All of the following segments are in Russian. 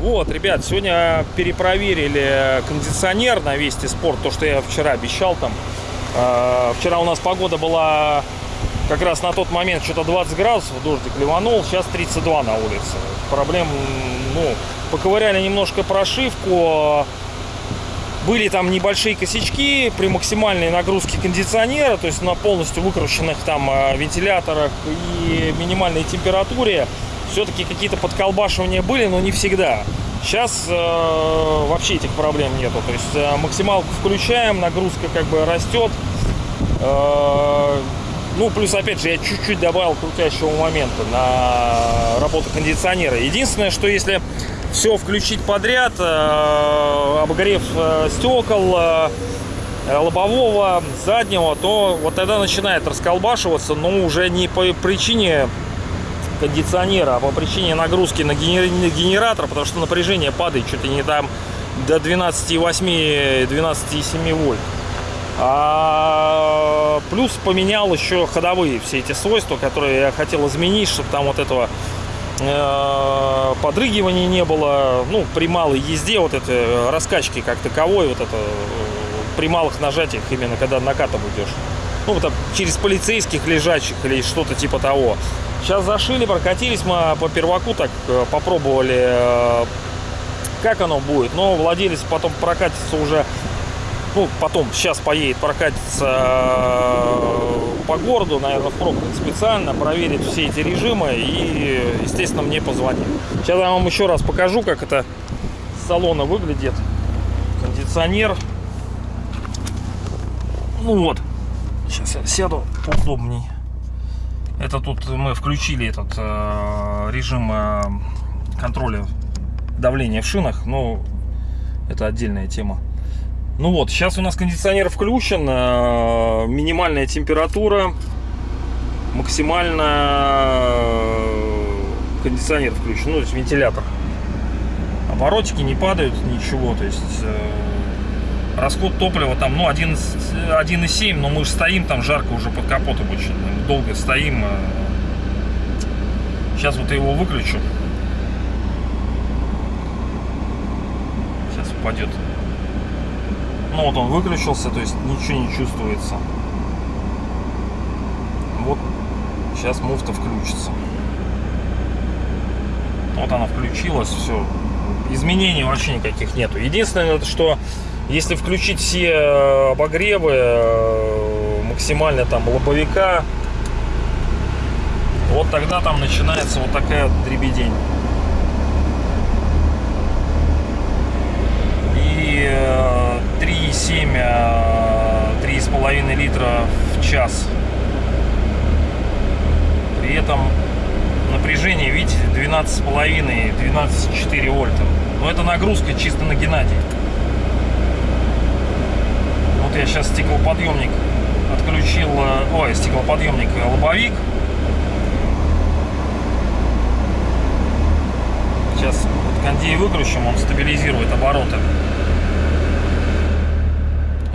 Вот, ребят, сегодня перепроверили кондиционер на Вести Спорт, то, что я вчера обещал там. Э, Вчера у нас погода была как раз на тот момент что-то 20 градусов, дождик ливанул, сейчас 32 на улице. Проблем, ну, поковыряли немножко прошивку, были там небольшие косячки при максимальной нагрузке кондиционера, то есть на полностью выкрученных там э, вентиляторах и минимальной температуре. Все-таки какие-то подколбашивания были, но не всегда. Сейчас э, вообще этих проблем нету. То есть э, максималку включаем, нагрузка как бы растет. Э, ну, плюс, опять же, я чуть-чуть добавил крутящего момента на работу кондиционера. Единственное, что если все включить подряд, э, обогрев э, стекол, э, лобового, заднего, то вот тогда начинает расколбашиваться, но уже не по причине кондиционера, а по причине нагрузки на генер- на генератор, потому что напряжение падает чуть ли не там до 12,8-12,7 вольт. А плюс поменял еще ходовые все эти свойства, которые я хотел изменить, чтобы там вот этого э, подрыгивания не было. Ну, при малой езде вот это раскачки как таковой, вот это э, при малых нажатиях именно когда накатом идешь. Ну, вот через полицейских лежачих или что-то типа того. Сейчас зашили, прокатились мы по перваку, так э, попробовали, э, как оно будет. Но владелец потом прокатится уже ну, потом, сейчас поедет, прокатится э, по городу, наверное, в пробках специально, проверит все эти режимы и, естественно, мне позвонит. Сейчас я вам еще раз покажу, как это с салона выглядит. Кондиционер. Ну вот, сейчас я сяду поудобней. Это тут мы включили этот э, режим э, контроля давления в шинах, но это отдельная тема. Ну вот, сейчас у нас кондиционер включен, э, минимальная температура, максимально э, кондиционер включен, ну, то есть вентилятор. Оборотики не падают, ничего, то есть э, расход топлива там, ну, 1,7, но мы же стоим, там жарко уже под капотом очень, долго стоим. Сейчас вот я его выключу. Сейчас упадет. Ну вот он выключился, то есть ничего не чувствуется. Вот сейчас муфта включится. Вот она включилась, все. Изменений вообще никаких нету. Единственное, что если включить все обогревы максимально там лобовика, вот тогда там начинается вот такая дребедень. И 3,7, 3,5 литра в час. При этом напряжение, видите, 12,5, 12,4 вольта. Но это нагрузка чисто на Геннадий. Вот я сейчас стеклоподъемник отключил, ой, стеклоподъемник лобовик. Сейчас вот кондей выключим, он стабилизирует обороты.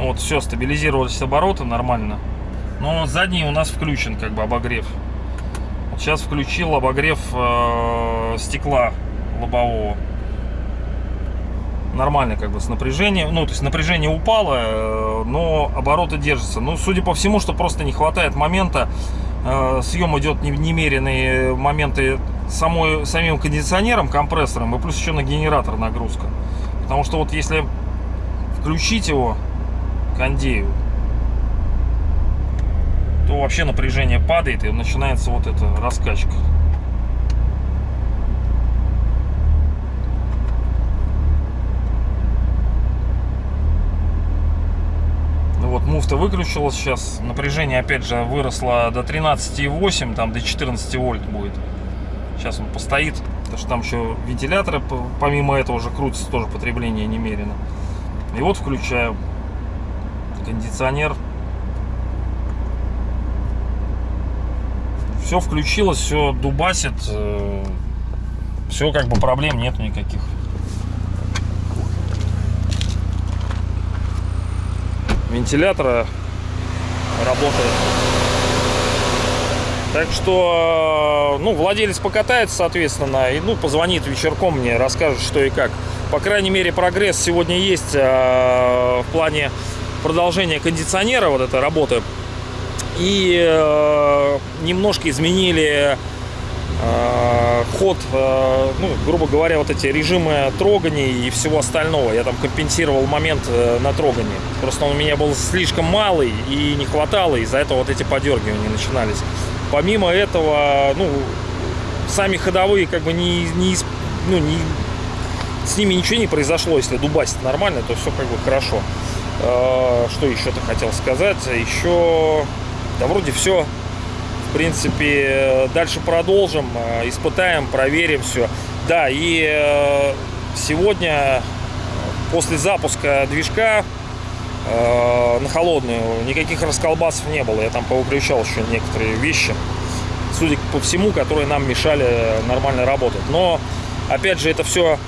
Вот, все, стабилизировались обороты нормально. Но задний у нас включен, как бы, обогрев. Вот сейчас включил обогрев э, стекла лобового. Нормально, как бы, с напряжением. Ну, то есть напряжение упало, э, но обороты держатся. Ну, судя по всему, что просто не хватает момента. Э, съем идет немеренные моменты самой, самим кондиционером, компрессором, и плюс еще на генератор нагрузка. Потому что вот если включить его, кондею, то вообще напряжение падает и начинается вот эта раскачка. Ну вот муфта выключилась сейчас, напряжение опять же выросло до 13,8, там до 14 вольт будет. Сейчас он постоит, потому что там еще вентиляторы, помимо этого уже крутится тоже потребление немерено. И вот включаю кондиционер. Все включилось, все дубасит. э, Все как бы проблем нету никаких. Вентилятора работает. Так что, ну, владелец покатается, соответственно, и, ну, позвонит вечерком мне, расскажет, что и как. По крайней мере, прогресс сегодня есть э, в плане продолжения кондиционера, вот этой работы. И э, немножко изменили э, ход, э, ну, грубо говоря, вот эти режимы трогания и всего остального. Я там компенсировал момент э, на трогании. Просто он у меня был слишком малый и не хватало, из-за этого вот эти подергивания начинались. Помимо этого, ну, сами ходовые как бы не, не, ну, не, с ними ничего не произошло, если дубасить нормально, то все как бы хорошо. Э, Что еще-то хотел сказать? Еще, да вроде все. В принципе, э, дальше продолжим, э, испытаем, проверим все. Да, и э, сегодня, после запуска движка э, на холодную, никаких расколбасов не было. Я там повыключал еще некоторые вещи, судя по всему, которые нам мешали нормально работать. Но, опять же, это все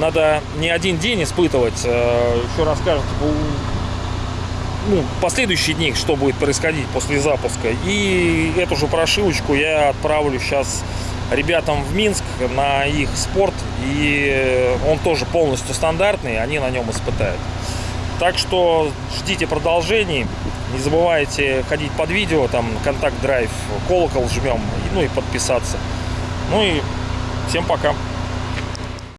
надо не один день испытывать. э, Еще расскажут ну, последующие дни, что будет происходить после запуска. И эту же прошивочку я отправлю сейчас ребятам в Минск на их спорт. И он тоже полностью стандартный, они на нем испытают. Так что ждите продолжений. Не забывайте ходить под видео, там контакт драйв, колокол жмем, ну и подписаться. Ну и всем пока.